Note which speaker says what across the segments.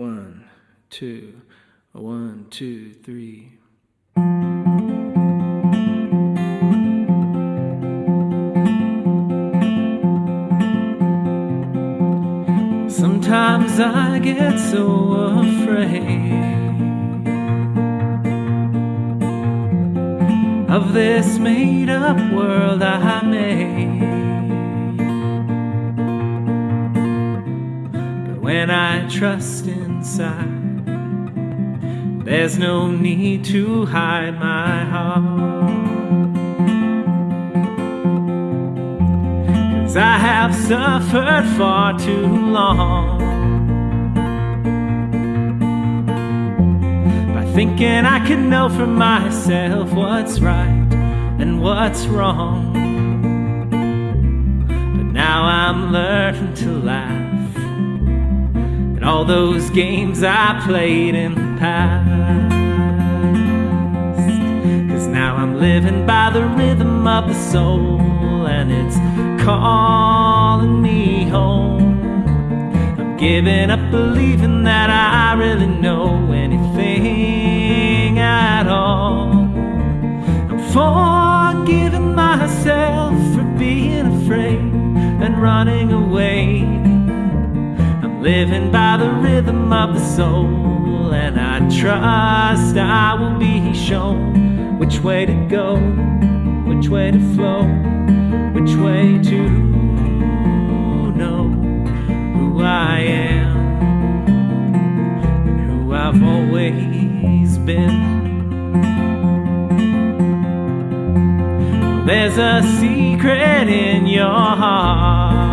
Speaker 1: One, two, one, two, three. Sometimes I get so afraid of this made up world I made. When I trust inside, there's no need to hide my heart. Cause I have suffered far too long by thinking I could know for myself what's right and what's wrong. But now I'm learning to laugh at all those games I played in the past. Cause now I'm living by the rhythm of the soul and it's calling me home. I'm giving up believing that I really know anything at all. I'm forgiving myself for being afraid and running away. Living by the rhythm of the soul, and I trust I will be shown which way to go, which way to flow which way to know who I am and who I've always been. There's a secret in your heart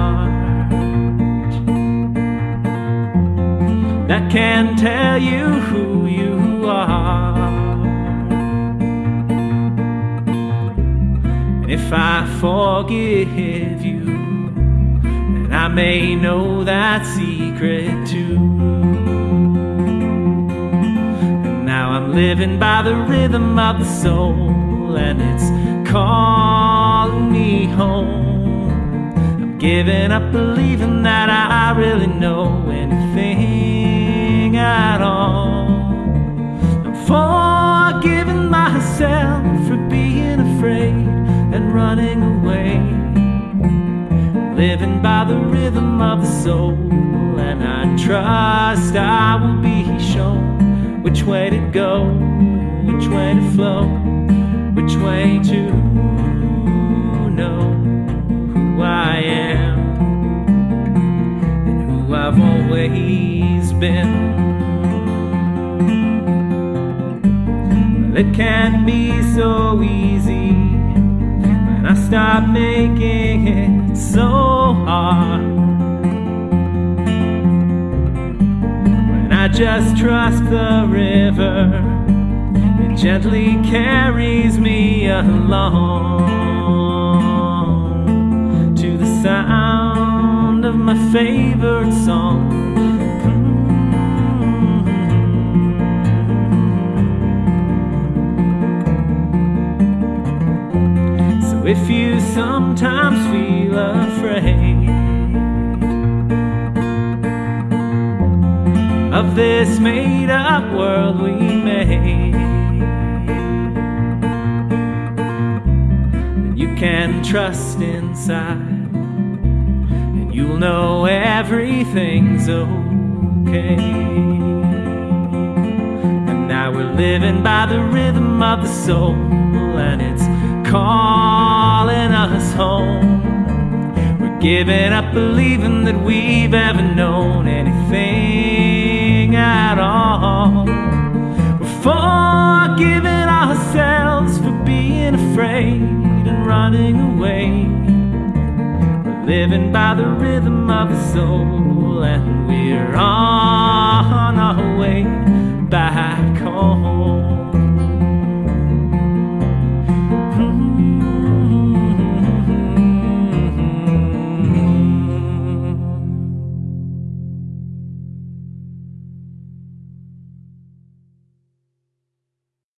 Speaker 1: that can tell you who you are. And if I forgive you, then I may know that secret too. And now I'm living by the rhythm of the soul, and it's calling me home. Giving up believing that I really know anything at all. I'm forgiving myself for being afraid and running away. Living by the rhythm of the soul, and I trust I will be shown which way to go, which way to flow, which way to It can be so easy when I stop making it so hard. When I just trust the river, it gently carries me along to the sound of my favorite song. If you sometimes feel afraid of this made up world we made, then you can trust inside, and you'll know everything's okay. And now we're living by the rhythm of the soul, and it's calling giving up believing that we've ever known anything at all. We're forgiving ourselves for being afraid and running away. We're living by the rhythm of the soul, and we're on our way back.